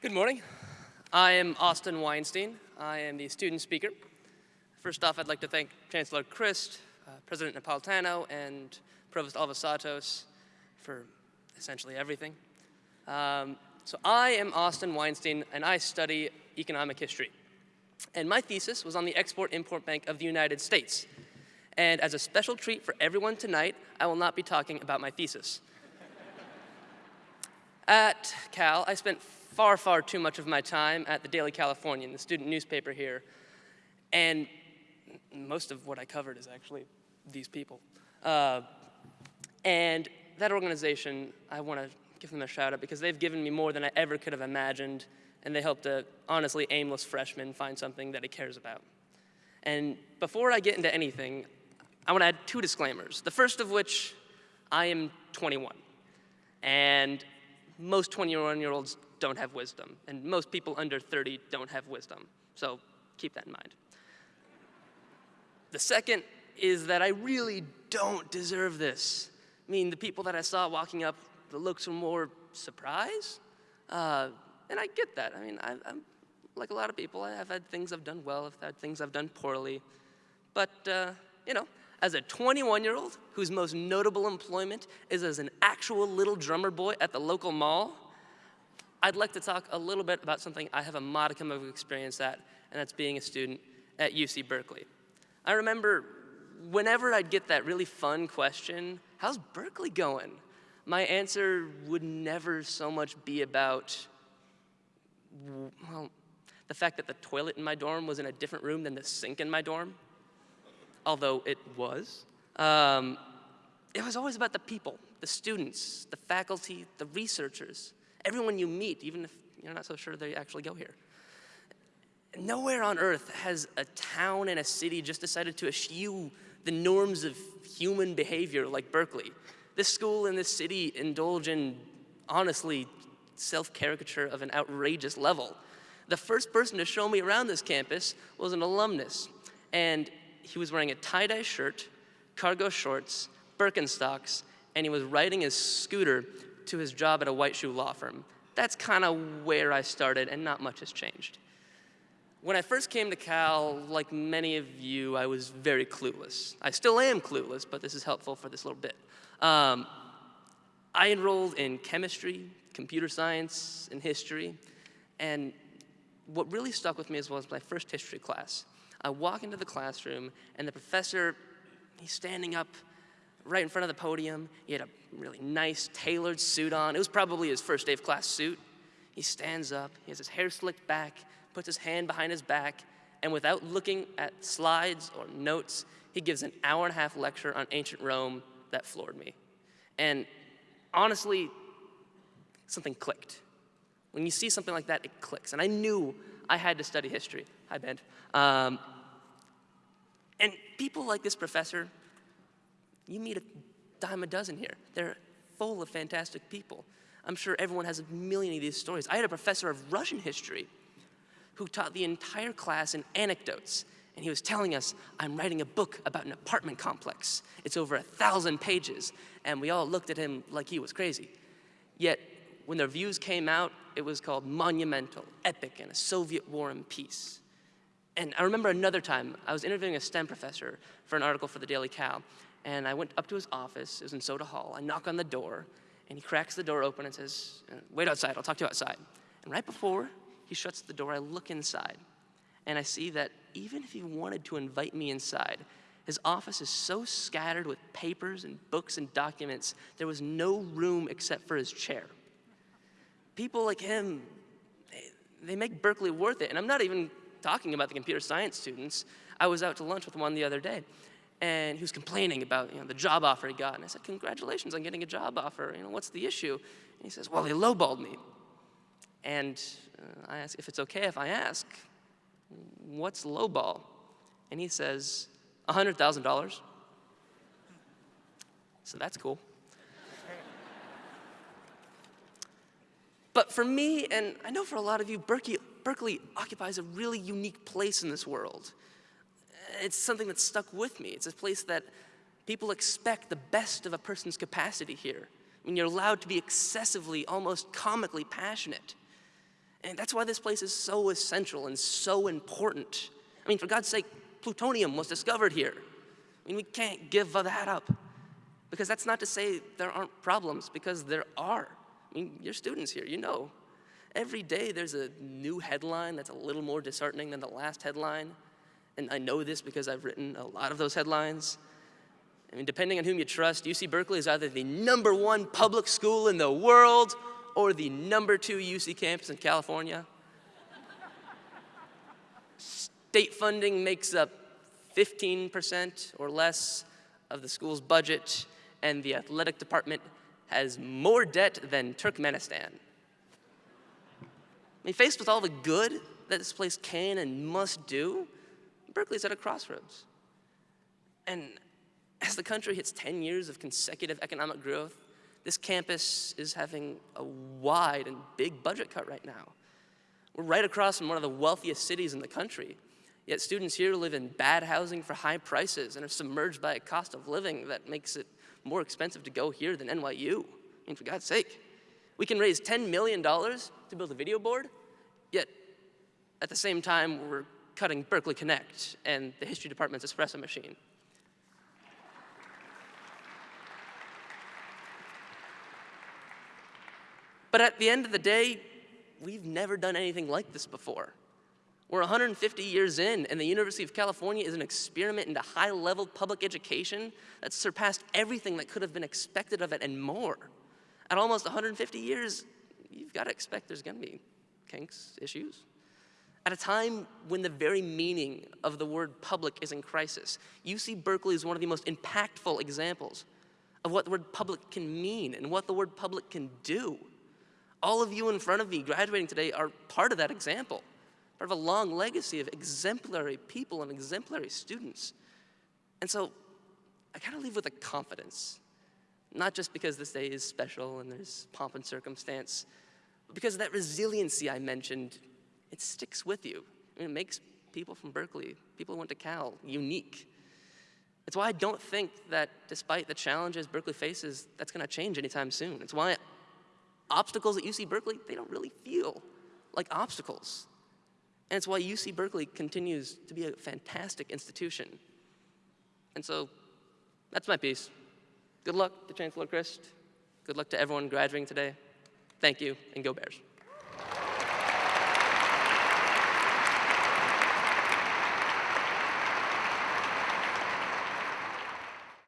Good morning. I am Austin Weinstein. I am the student speaker. First off, I'd like to thank Chancellor Christ, uh, President Napolitano, and Provost Alivisatos for essentially everything. Um, so I am Austin Weinstein, and I study economic history. And my thesis was on the Export-Import Bank of the United States. And as a special treat for everyone tonight, I will not be talking about my thesis. At Cal, I spent far, far too much of my time at the Daily Californian, the student newspaper here. And most of what I covered is actually these people. Uh, and that organization, I want to give them a shout out because they've given me more than I ever could have imagined, and they helped a honestly aimless freshman find something that he cares about. And before I get into anything, I want to add two disclaimers. The first of which, I am 21. And most 21 year olds don't have wisdom, and most people under 30 don't have wisdom. So keep that in mind. The second is that I really don't deserve this. I mean, the people that I saw walking up, the looks were more surprise. Uh, and I get that. I mean, I, am like a lot of people. I've had things I've done well, I've had things I've done poorly. But, uh, you know, as a 21-year-old whose most notable employment is as an actual little drummer boy at the local mall, I'd like to talk a little bit about something I have a modicum of experience at, and that's being a student at UC Berkeley. I remember whenever I'd get that really fun question, how's Berkeley going? My answer would never so much be about, well, the fact that the toilet in my dorm was in a different room than the sink in my dorm, although it was. Um, it was always about the people, the students, the faculty, the researchers everyone you meet, even if you're not so sure they actually go here. Nowhere on earth has a town and a city just decided to eschew the norms of human behavior like Berkeley. This school and this city indulge in, honestly, self-caricature of an outrageous level. The first person to show me around this campus was an alumnus, and he was wearing a tie-dye shirt, cargo shorts, Birkenstocks, and he was riding his scooter to his job at a white shoe law firm. That's kind of where I started, and not much has changed. When I first came to Cal, like many of you, I was very clueless. I still am clueless, but this is helpful for this little bit. Um, I enrolled in chemistry, computer science, and history, and what really stuck with me as was my first history class. I walk into the classroom, and the professor, he's standing up right in front of the podium. He had a really nice tailored suit on. It was probably his first day of class suit. He stands up, he has his hair slicked back, puts his hand behind his back, and without looking at slides or notes, he gives an hour and a half lecture on ancient Rome that floored me. And honestly, something clicked. When you see something like that, it clicks. And I knew I had to study history. Hi, Ben. Um, and people like this professor, you meet a dime a dozen here. They're full of fantastic people. I'm sure everyone has a million of these stories. I had a professor of Russian history who taught the entire class in anecdotes. And he was telling us, I'm writing a book about an apartment complex. It's over a thousand pages. And we all looked at him like he was crazy. Yet, when the reviews came out, it was called Monumental, Epic, and a Soviet War and Peace. And I remember another time, I was interviewing a STEM professor for an article for the Daily Cal, and I went up to his office, it was in Soda Hall. I knock on the door, and he cracks the door open and says, uh, wait outside, I'll talk to you outside. And right before he shuts the door, I look inside, and I see that even if he wanted to invite me inside, his office is so scattered with papers and books and documents, there was no room except for his chair. People like him, they, they make Berkeley worth it. And I'm not even talking about the computer science students. I was out to lunch with one the other day, and he was complaining about you know, the job offer he got. And I said, congratulations on getting a job offer. You know, what's the issue? And he says, well, they lowballed me. And uh, I ask if it's okay if I ask, what's lowball? And he says, $100,000. So that's cool. but for me, and I know for a lot of you, Berkeley, Berkeley occupies a really unique place in this world it's something that's stuck with me. It's a place that people expect the best of a person's capacity here. I mean, you're allowed to be excessively, almost comically passionate. And that's why this place is so essential and so important. I mean, for God's sake, plutonium was discovered here. I mean, we can't give that up. Because that's not to say there aren't problems, because there are. I mean, you're students here, you know. Every day there's a new headline that's a little more disheartening than the last headline. And I know this because I've written a lot of those headlines. I mean, depending on whom you trust, UC Berkeley is either the number one public school in the world or the number two UC campus in California. State funding makes up 15% or less of the school's budget, and the athletic department has more debt than Turkmenistan. I mean, faced with all the good that this place can and must do, Berkeley's at a crossroads. And as the country hits 10 years of consecutive economic growth, this campus is having a wide and big budget cut right now. We're right across from one of the wealthiest cities in the country, yet students here live in bad housing for high prices and are submerged by a cost of living that makes it more expensive to go here than NYU. I mean, for God's sake. We can raise $10 million to build a video board, yet at the same time, we're cutting Berkeley Connect and the history department's espresso machine. But at the end of the day, we've never done anything like this before. We're 150 years in, and the University of California is an experiment into high-level public education that's surpassed everything that could have been expected of it and more. At almost 150 years, you've got to expect there's going to be kinks, issues. At a time when the very meaning of the word public is in crisis, UC Berkeley is one of the most impactful examples of what the word public can mean and what the word public can do. All of you in front of me graduating today are part of that example, part of a long legacy of exemplary people and exemplary students. And so I kind of leave with a confidence, not just because this day is special and there's pomp and circumstance, but because of that resiliency I mentioned, it sticks with you. I mean, it makes people from Berkeley, people who went to Cal, unique. It's why I don't think that despite the challenges Berkeley faces, that's going to change anytime soon. It's why obstacles at UC Berkeley, they don't really feel like obstacles. And it's why UC Berkeley continues to be a fantastic institution. And so that's my piece. Good luck to Chancellor Christ. Good luck to everyone graduating today. Thank you, and go Bears.